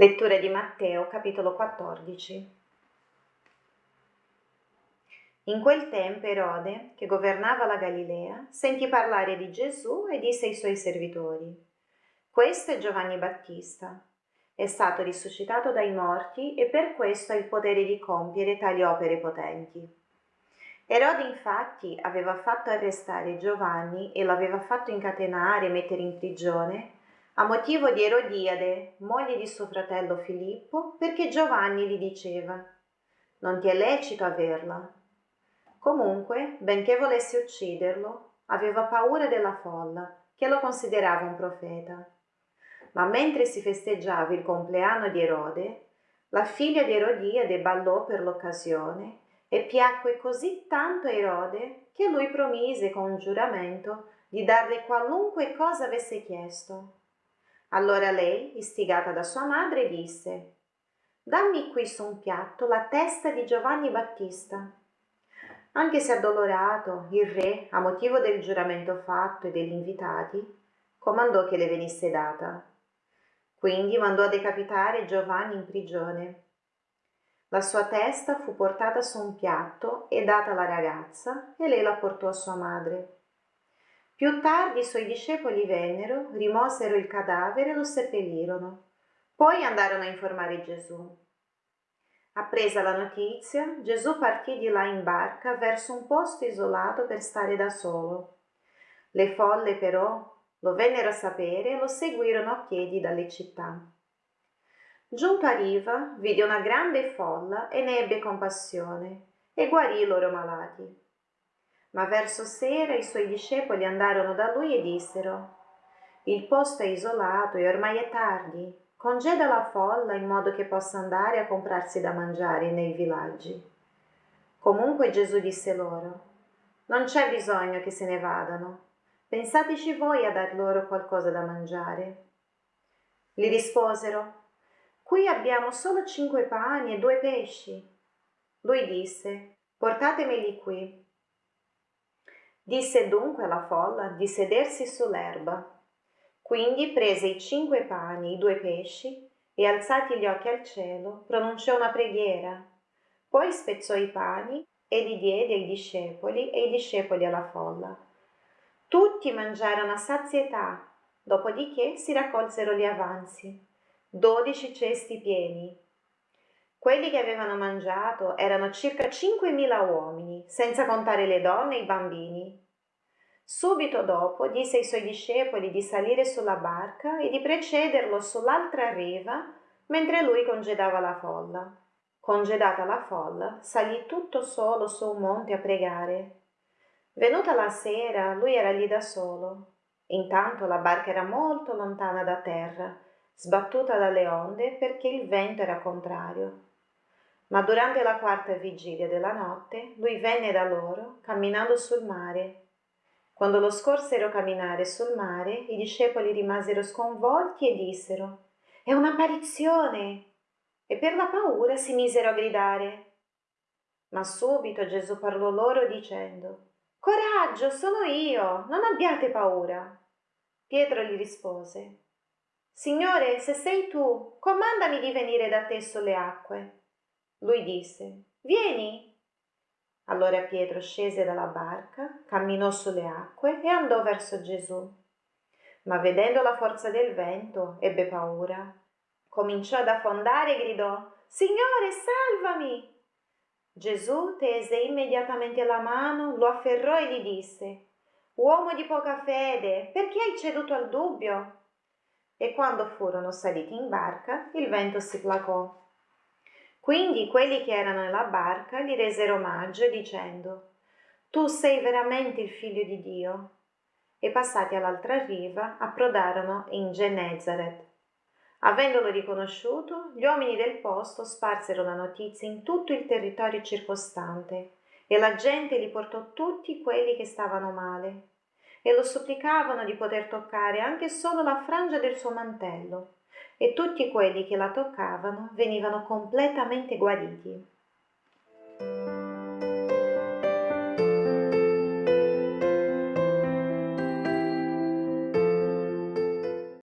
Lettura di Matteo, capitolo 14. In quel tempo Erode, che governava la Galilea, sentì parlare di Gesù e disse ai suoi servitori, Questo è Giovanni Battista. È stato risuscitato dai morti e per questo ha il potere di compiere tali opere potenti. Erode infatti aveva fatto arrestare Giovanni e lo aveva fatto incatenare e mettere in prigione a motivo di Erodiade, moglie di suo fratello Filippo, perché Giovanni gli diceva Non ti è lecito averla. Comunque, benché volesse ucciderlo, aveva paura della folla, che lo considerava un profeta. Ma mentre si festeggiava il compleanno di Erode, la figlia di Erodiade ballò per l'occasione e piacque così tanto a Erode che lui promise con un giuramento di darle qualunque cosa avesse chiesto. Allora lei, istigata da sua madre, disse Dammi qui su un piatto la testa di Giovanni Battista. Anche se addolorato, il re, a motivo del giuramento fatto e degli invitati, comandò che le venisse data. Quindi mandò a decapitare Giovanni in prigione. La sua testa fu portata su un piatto e data alla ragazza e lei la portò a sua madre. Più tardi i suoi discepoli vennero, rimosero il cadavere e lo seppellirono. Poi andarono a informare Gesù. Appresa la notizia, Gesù partì di là in barca verso un posto isolato per stare da solo. Le folle però lo vennero a sapere e lo seguirono a piedi dalle città. Giunto a riva, vide una grande folla e ne ebbe compassione e guarì i loro malati. Ma verso sera i suoi discepoli andarono da lui e dissero Il posto è isolato e ormai è tardi. Congeda la folla in modo che possa andare a comprarsi da mangiare nei villaggi. Comunque Gesù disse loro Non c'è bisogno che se ne vadano. Pensateci voi a dar loro qualcosa da mangiare. Gli risposero Qui abbiamo solo cinque pani e due pesci. Lui disse Portatemeli qui. Disse dunque alla folla di sedersi sull'erba. Quindi prese i cinque pani i due pesci e alzati gli occhi al cielo pronunciò una preghiera. Poi spezzò i pani e li diede ai discepoli e i discepoli alla folla. Tutti mangiarono a sazietà, dopodiché si raccolsero gli avanzi, dodici cesti pieni. Quelli che avevano mangiato erano circa cinquemila uomini, senza contare le donne e i bambini. Subito dopo disse ai suoi discepoli di salire sulla barca e di precederlo sull'altra riva mentre lui congedava la folla. Congedata la folla, salì tutto solo su un monte a pregare. Venuta la sera, lui era lì da solo. Intanto la barca era molto lontana da terra, sbattuta dalle onde perché il vento era contrario. Ma durante la quarta vigilia della notte lui venne da loro camminando sul mare. Quando lo scorsero camminare sul mare, i discepoli rimasero sconvolti e dissero È un'apparizione! E per la paura si misero a gridare. Ma subito Gesù parlò loro dicendo Coraggio, sono io, non abbiate paura. Pietro gli rispose Signore, se sei tu, comandami di venire da te sulle acque. Lui disse, Vieni. Allora Pietro scese dalla barca, camminò sulle acque e andò verso Gesù. Ma vedendo la forza del vento, ebbe paura. Cominciò ad affondare e gridò, Signore, salvami! Gesù tese immediatamente la mano, lo afferrò e gli disse, Uomo di poca fede, perché hai ceduto al dubbio? E quando furono saliti in barca, il vento si placò. Quindi quelli che erano nella barca gli resero omaggio dicendo Tu sei veramente il figlio di Dio. E passati all'altra riva approdarono in Genezaret. Avendolo riconosciuto, gli uomini del posto sparsero la notizia in tutto il territorio circostante e la gente li portò tutti quelli che stavano male e lo supplicavano di poter toccare anche solo la frangia del suo mantello e tutti quelli che la toccavano venivano completamente guariti.